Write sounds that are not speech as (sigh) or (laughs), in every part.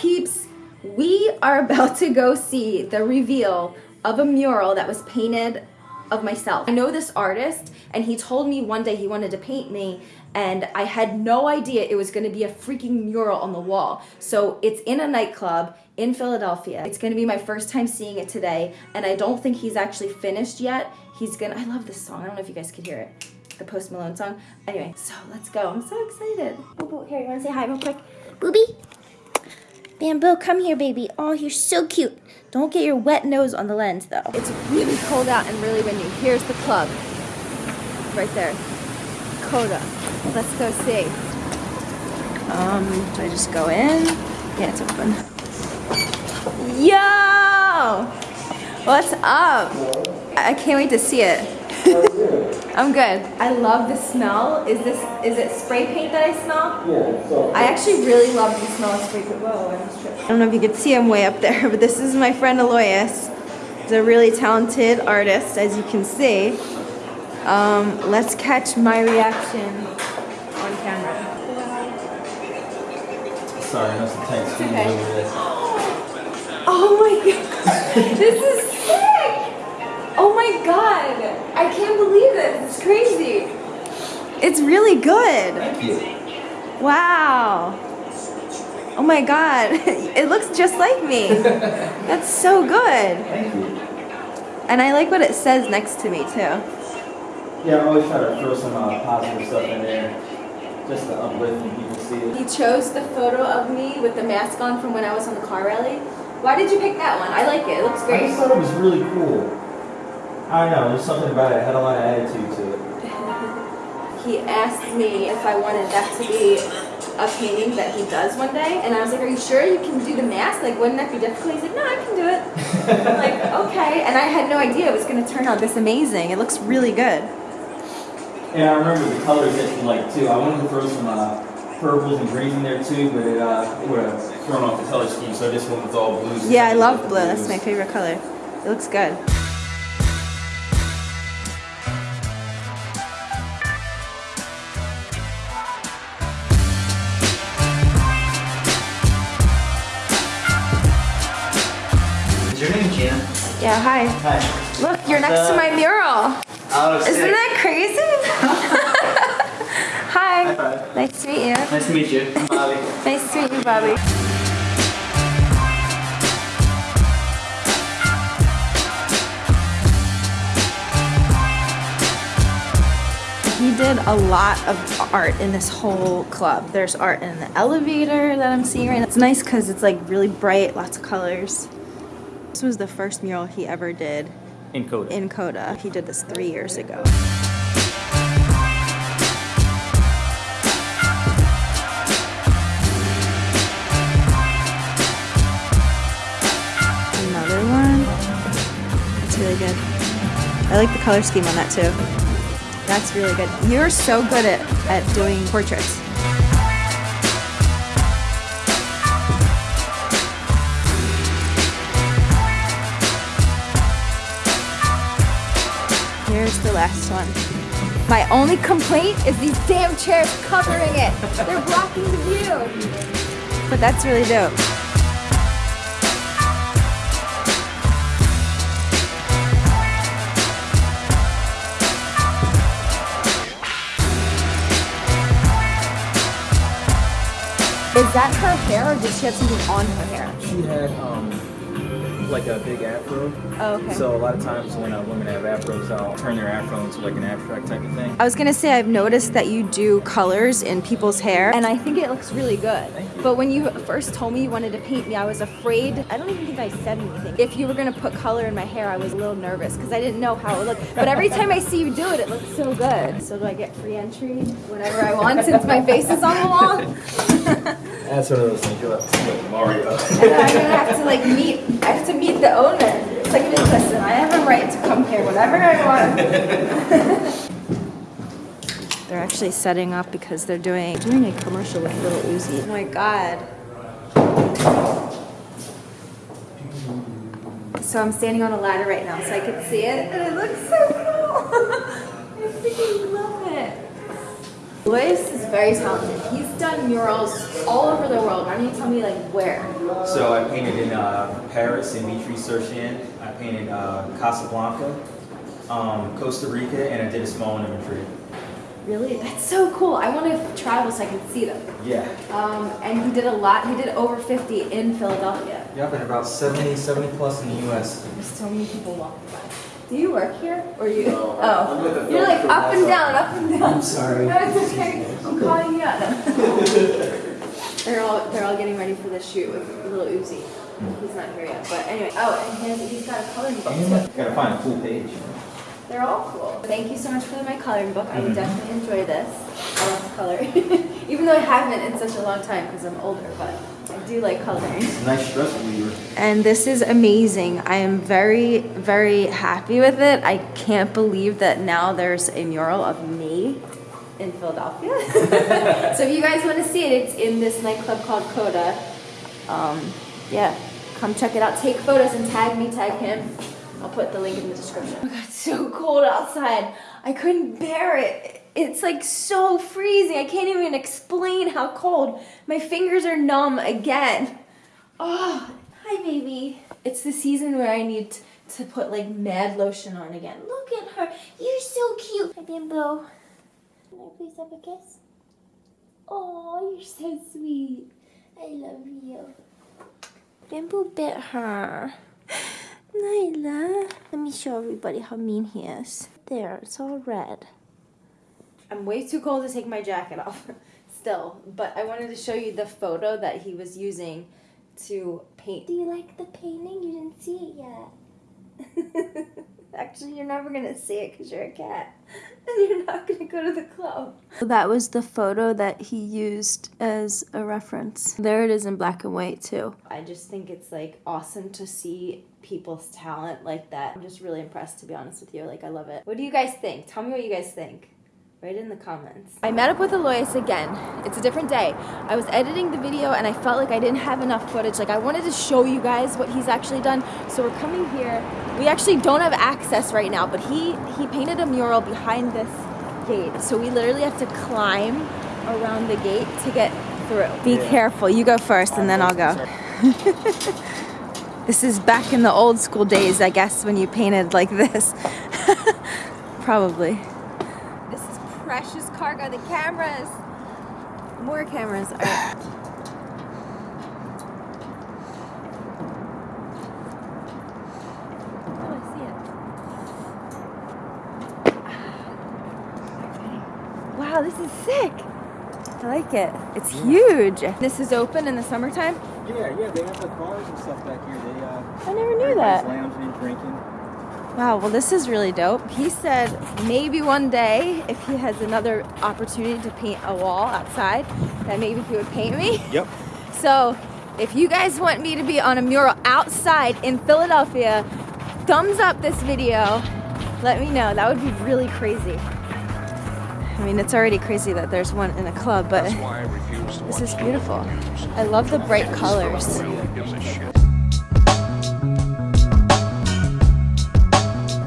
peeps? We are about to go see the reveal of a mural that was painted of myself. I know this artist and he told me one day he wanted to paint me and I had no idea it was gonna be a freaking mural on the wall. So it's in a nightclub in Philadelphia. It's gonna be my first time seeing it today and I don't think he's actually finished yet. He's gonna, I love this song. I don't know if you guys could hear it. The Post Malone song. Anyway, so let's go. I'm so excited. Boo Boo, here, you wanna say hi real quick? Booby? Bamboo, come here, baby. Oh, you're so cute. Don't get your wet nose on the lens, though. It's really cold out and really windy. Here's the club. Right there. Coda. Let's go see. Um, do I just go in? Yeah, it's open. Yo! What's up? I can't wait to see it. I'm good. I love the smell. Is this, is it spray paint that I smell? Yeah, so. I actually really love the smell of spray paint. Whoa, I tripped. I don't know if you could see him way up there, (laughs) but this is my friend Aloyas. He's a really talented artist, as you can see. Um, let's catch my reaction on camera. Sorry, that's the speed okay. over this. Oh my (laughs) god, this is! Oh my god, I can't believe this. It's crazy. It's really good. Thank you. Wow. Oh my god, (laughs) it looks just like me. (laughs) That's so good. Thank you. And I like what it says next to me too. Yeah, I always try to throw some uh, positive stuff in there, just to uplift people see it. He chose the photo of me with the mask on from when I was on the car rally. Why did you pick that one? I like it. It looks great. I just thought it was really cool. I don't know, there's something about it. It had a lot of attitude to it. (laughs) He asked me if I wanted that to be a painting that he does one day, and I was like, "Are you sure you can do the mask? Like, wouldn't that be difficult?" He's like, "No, I can do it." I'm like, (laughs) "Okay," and I had no idea it was going to turn out this amazing. It looks really good. And I remember the colors that you like too. I wanted to throw some uh, purples and greens in there too, but it, uh, it would have thrown off the color scheme, so I just went with all blues. Yeah, I love blue. That's my favorite color. It looks good. Is your name Gina? Yeah, hi. Hi. Look, you're next to my mural. Oh, Isn't sick. that crazy? (laughs) Hi. Nice to meet you. Nice to meet you. I'm Bobby. Nice to meet you, Bobby. He did a lot of art in this whole club. There's art in the elevator that I'm seeing right now. It's nice because it's like really bright, lots of colors. This was the first mural he ever did In Coda. in Coda. He did this three years ago. Another one. That's really good. I like the color scheme on that too. That's really good. You're so good at, at doing portraits. Here's the last one. My only complaint is these damn chairs covering it. They're blocking the view. But that's really dope. Is that her hair or did she have something on her hair? She had um, like a big afro. Oh, okay. So a lot of times when uh, women have afros, I'll turn their afro into like an abstract type of thing. I was gonna say I've noticed that you do colors in people's hair and I think it looks really good. But when you first told me you wanted to paint me, I was afraid. I don't even think I said anything. If you were gonna put color in my hair, I was a little nervous because I didn't know how it would look. But every time I see you do it, it looks so good. So do I get free entry whenever I (laughs) want since my face is on the wall? (laughs) That's one of those things you'll have to see like Mario. (laughs) And I'm gonna have to like meet, I have to meet the owner. It's like, listen, I have a right to come here whenever I want. (laughs) they're actually setting up because they're doing doing a commercial with Lil Uzi. Oh my god. So I'm standing on a ladder right now so I can see it and it looks so cool. (laughs) I freaking love it. Luis is very talented. He's done murals all over the world. Why don't you tell me like where? So I painted in uh, Paris in Vitry sur Seine. I painted uh, Casablanca, um, Costa Rica, and I did a small one in Madrid. Really? That's so cool. I want to travel so I can see them. Yeah. Um, and he did a lot. He did over 50 in Philadelphia. Yep, and about 70, 70 plus in the U.S. There's so many people walking by. Do you work here? Or you? No, oh. I'm You're like up and down, up and down. I'm sorry. (laughs) No, it's okay. I'm calling you out. (laughs) they're all they're all getting ready for the shoot with Lil Uzi. He's not here yet, but anyway. Oh, and he has, he's got a coloring book too. Gotta find a cool page. They're all cool. Thank you so much for my coloring book. I would mm-hmm. definitely enjoy this. I love to color, (laughs) even though I haven't in such a long time because I'm older. But I do like coloring. Nice stress reliever. And this is amazing. I am very, very happy with it. I can't believe that now there's a mural of me in Philadelphia. (laughs) so if you guys want to see it, it's in this nightclub called Coda. Um, yeah, come check it out. Take photos and tag me, tag him. I'll put the link in the description. (laughs) God, it's so cold outside. I couldn't bear it. It's like so freezing. I can't even explain how cold. My fingers are numb again. Oh, hi baby. It's the season where I need to put like mad lotion on again. Look at her. You're so cute. Hi Bimbo. Can I please have a kiss? Oh, you're so sweet. I love you. Bimbo bit her. Nyla. Let me show everybody how mean he is. There, it's all red. I'm way too cold to take my jacket off (laughs) still, but I wanted to show you the photo that he was using to paint. Do you like the painting? You didn't see it yet. (laughs) Actually, you're never gonna see it because you're a cat. (laughs) And you're not gonna go to the club. That was the photo that he used as a reference. There it is in black and white, too. I just think it's like awesome to see people's talent like that. I'm just really impressed, to be honest with you. Like, I love it. What do you guys think? Tell me what you guys think. Write in the comments. I met up with Aloyas again. It's a different day. I was editing the video and I felt like I didn't have enough footage. Like I wanted to show you guys what he's actually done. So we're coming here. We actually don't have access right now, but he he painted a mural behind this gate. So we literally have to climb around the gate to get through. Be careful. You go first and then I'll go. (laughs) this is back in the old school days, I guess, when you painted like this. (laughs) Probably. This is precious cargo. The cameras. More cameras. All right. Oh, I see it. (sighs) Wow, this is sick. I like it. It's huge. This is open in the summertime. Yeah, yeah, they have the bars and stuff back here. They uh, I never knew everybody's that. lounging, and drinking. Wow, well, this is really dope. He said maybe one day, if he has another opportunity to paint a wall outside, that maybe he would paint me. (laughs) Yep. So, if you guys want me to be on a mural outside in Philadelphia, thumbs up this video. Let me know. That would be really crazy. I mean, it's already crazy that there's one in a club, but this is beautiful. I love the bright colors.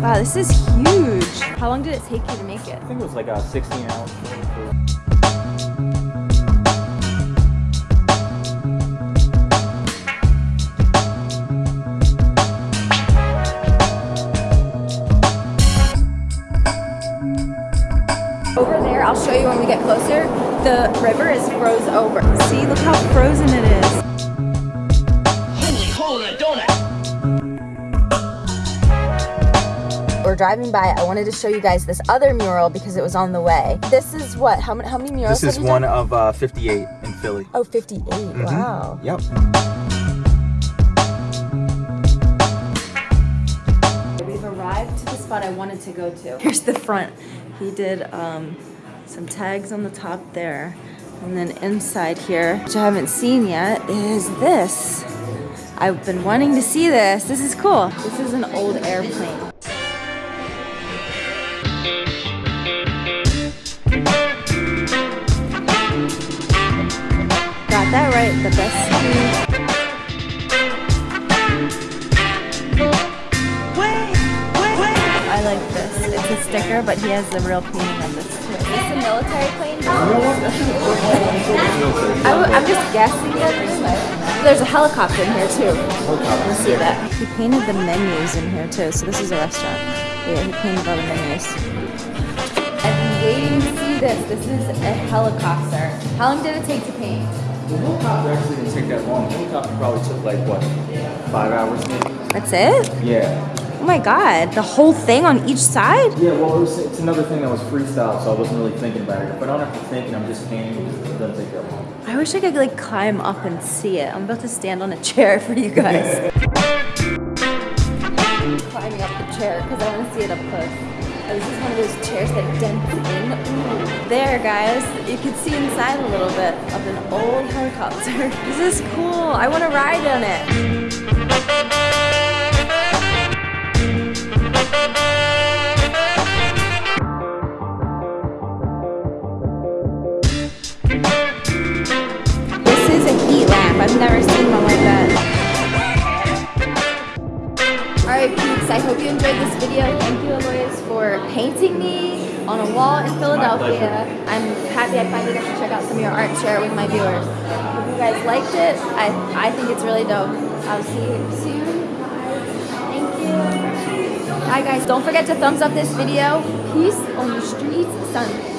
Wow, this is huge. How long did it take you to make it? I think it was like a 16 ounce. Over there, I'll show you when we get closer. The river is froze over. See, look how frozen it is. We're driving by. I wanted to show you guys this other mural because it was on the way. This is what? How many? How many murals? This is have you one done? of uh, 58 in Philly. Oh, 58. Wow. Yep. We've arrived to the spot I wanted to go to. Here's the front. He did um, some tags on the top there. And then inside here, which I haven't seen yet, is this. I've been wanting to see this. This is cool. This is an old airplane. That right. The best. I like this. It's a sticker, but he has the real painting of this too. a military plane? (laughs) I'm just guessing it. There's a helicopter in here too. Let's see that. He painted the menus in here too, so this is a restaurant. Yeah, he painted all the menus. I've been waiting to see this. This is a helicopter. How long did it take to paint? The helicopter actually didn't take that long. The helicopter probably took like what, five hours maybe? That's it? Yeah. Oh my god, the whole thing on each side? Yeah, well, it was, it's another thing that was freestyle, so I wasn't really thinking about it. If I don't have to think and I'm just painting, it doesn't take that long. I wish I could like climb up and see it. I'm about to stand on a chair (laughs) for you guys. (laughs) Climbing up the chair because I want to see it up close. Oh, this is one of those chairs that dents in. There, guys. You can see inside a little bit of an old helicopter. (laughs) This is cool. I want to ride on it. I'm happy I finally got to check out some of your art and share it with my viewers. If you guys liked it, I, I think it's really dope. I'll see you soon. Thank you. Bye guys. Don't forget to thumbs up this video. Peace on the streets, son.